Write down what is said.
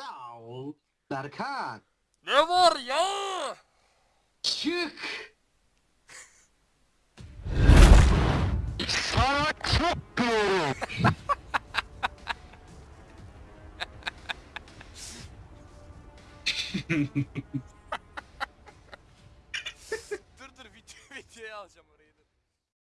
Sağ ol Berkan. Ne var ya? Çık. Sana çok diyorum. dur dur video, videoya alacağım orayı.